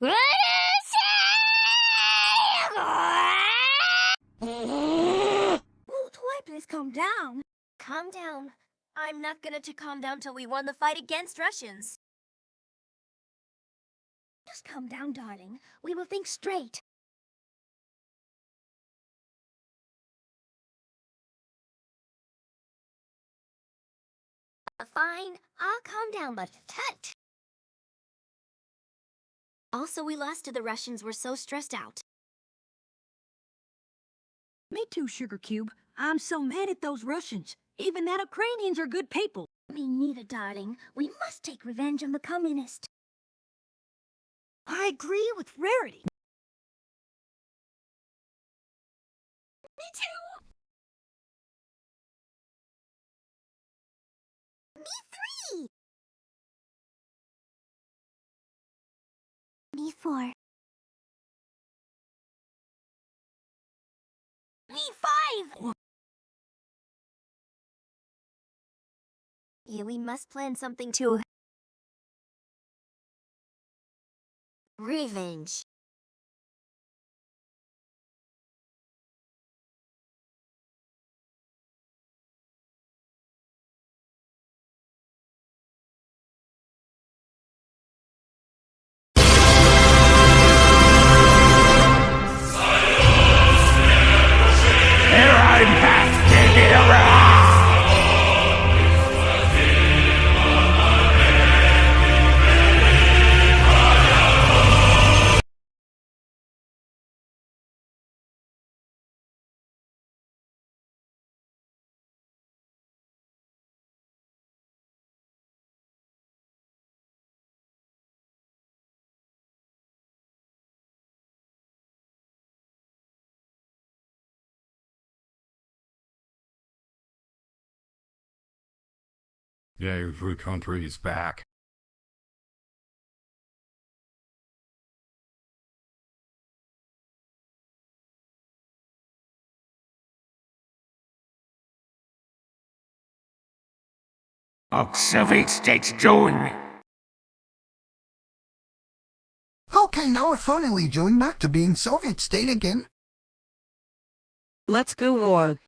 Oh, Toy, please calm down. Calm down. I'm not gonna to calm down till we won the fight against Russians. Just calm down, darling. We will think straight. Fine, I'll calm down, but tut! Also, we lost to the Russians. We're so stressed out. Me too, Sugar Cube. I'm so mad at those Russians. Even that Ukrainians are good people. Me neither, darling. We must take revenge on the communists. I agree with Rarity. Me too. Me three. Me four. Me five. Yeah, we must plan something to... Revenge. Yeah, every country is back. How Soviet states doing? Okay, now we're finally going back to being Soviet state again. Let's go on.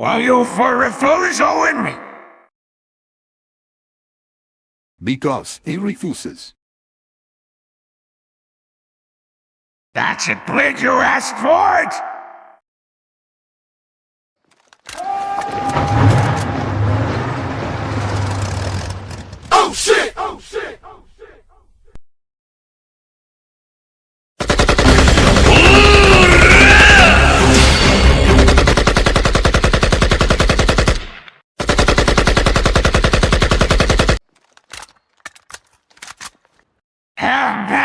Why you for refusing? Owen me? Because he refuses. That's it, Blade, you asked for it! Oh shit! Oh shit! Oh shit!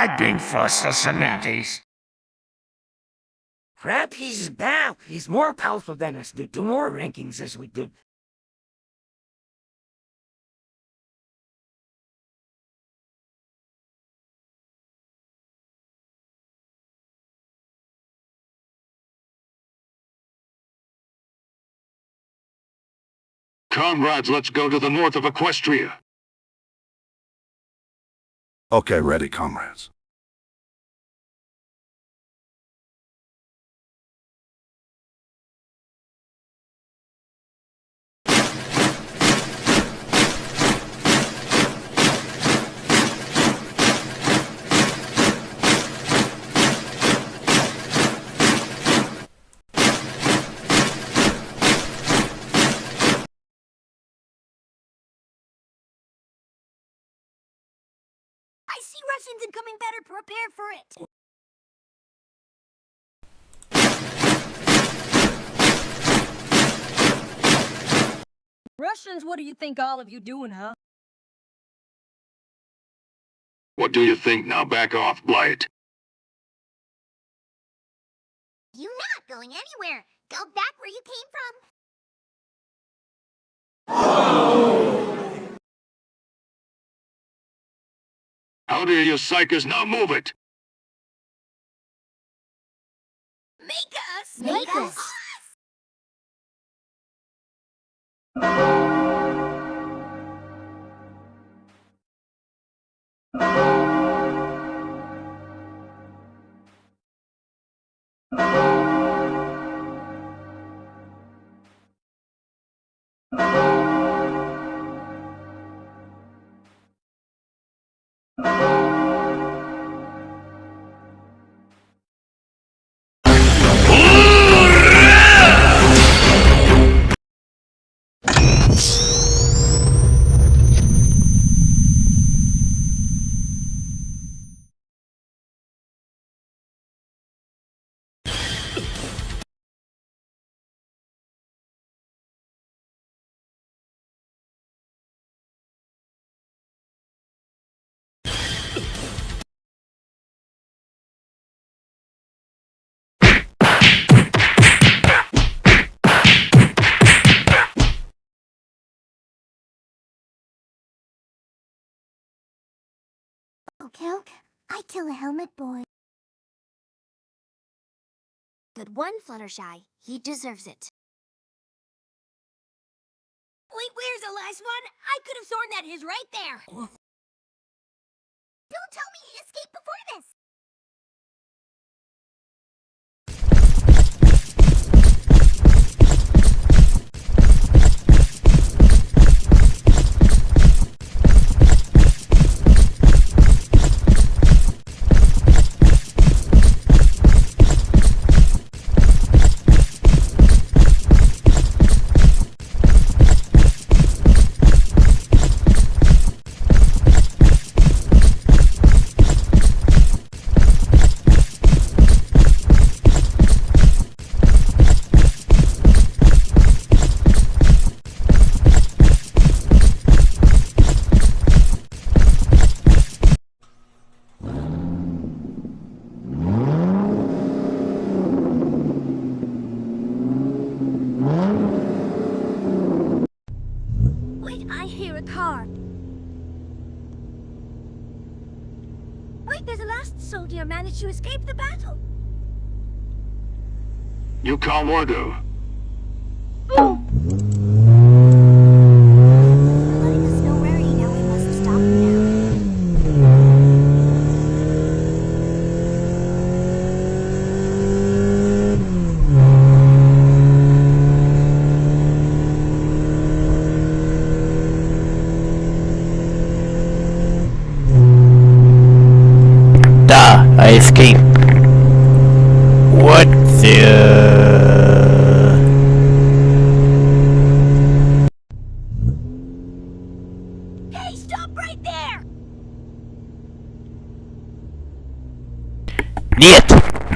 I'm begging for Cincinnati's. Crap, he's back. He's more powerful than us. Do two more rankings as we did. Comrades, let's go to the north of Equestria. Okay, ready, comrades. I see Russians incoming better prepared for it. Russians, what do you think all of you doing, huh? What do you think now? Back off, Blight. You not going anywhere. Go back where you came from. How dare you psychers now move it? Make us! Make us. Oh, Kelk, I kill a helmet boy. Good one, Fluttershy. He deserves it. Wait, where's the last one? I could have sworn that is right there. Don't tell me he escaped before this. Wait, I hear a car. Wait, there's a last soldier managed to escape the battle. You call Mordo. Oh. Letting us know where he now we must stop him now. Da, I escaped. What the... Hey, stop right there! Нет!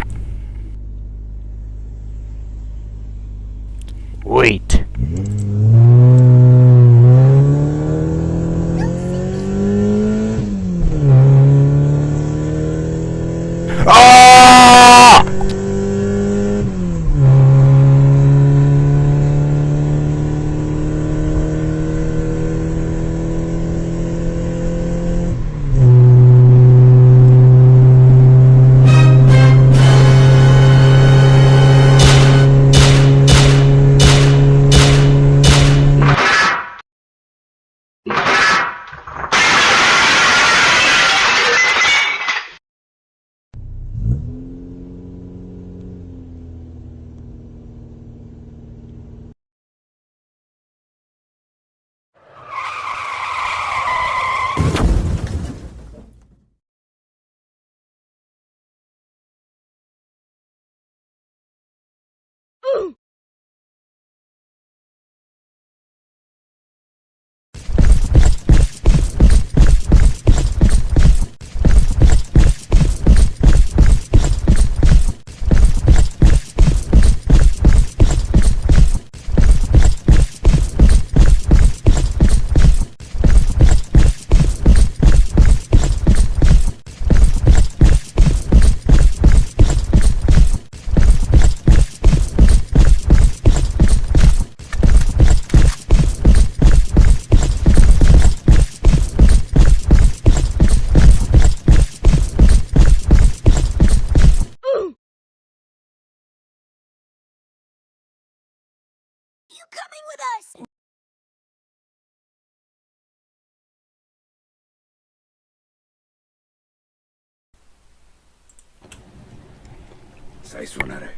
Sai suonare?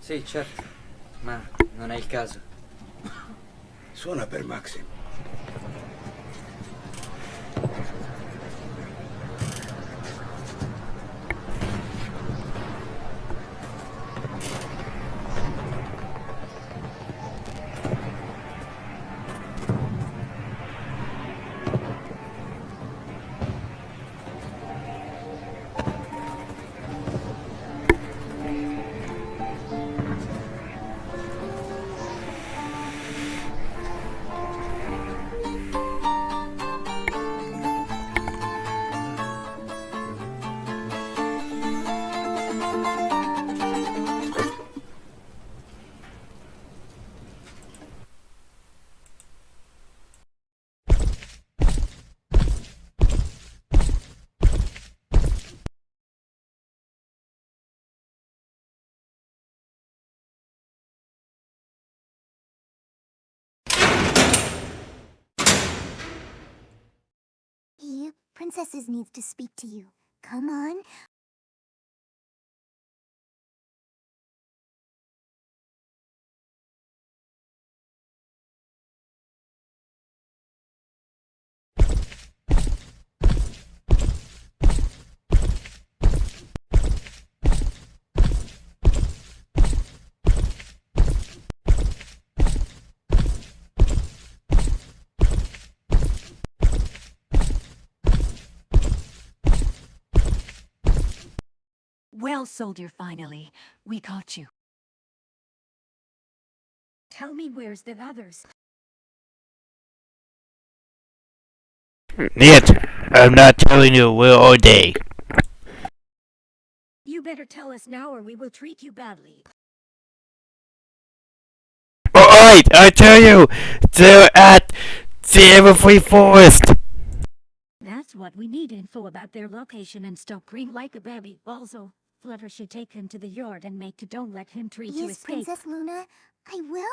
Sì, certo, ma non è il caso. Suona per Maxim. Princesses needs to speak to you. Come on. Soldier, finally. We caught you. Tell me where's the others? Yet, I'm not telling you we're all day. You better tell us now or we will treat you badly. Alright, I tell you, they're at the Everfree Forest. That's what we need info about their location and stop green like a baby. Also, Fluttershy take him to the yard and make to don't let him treat you Yes, escape. Princess Luna, I will.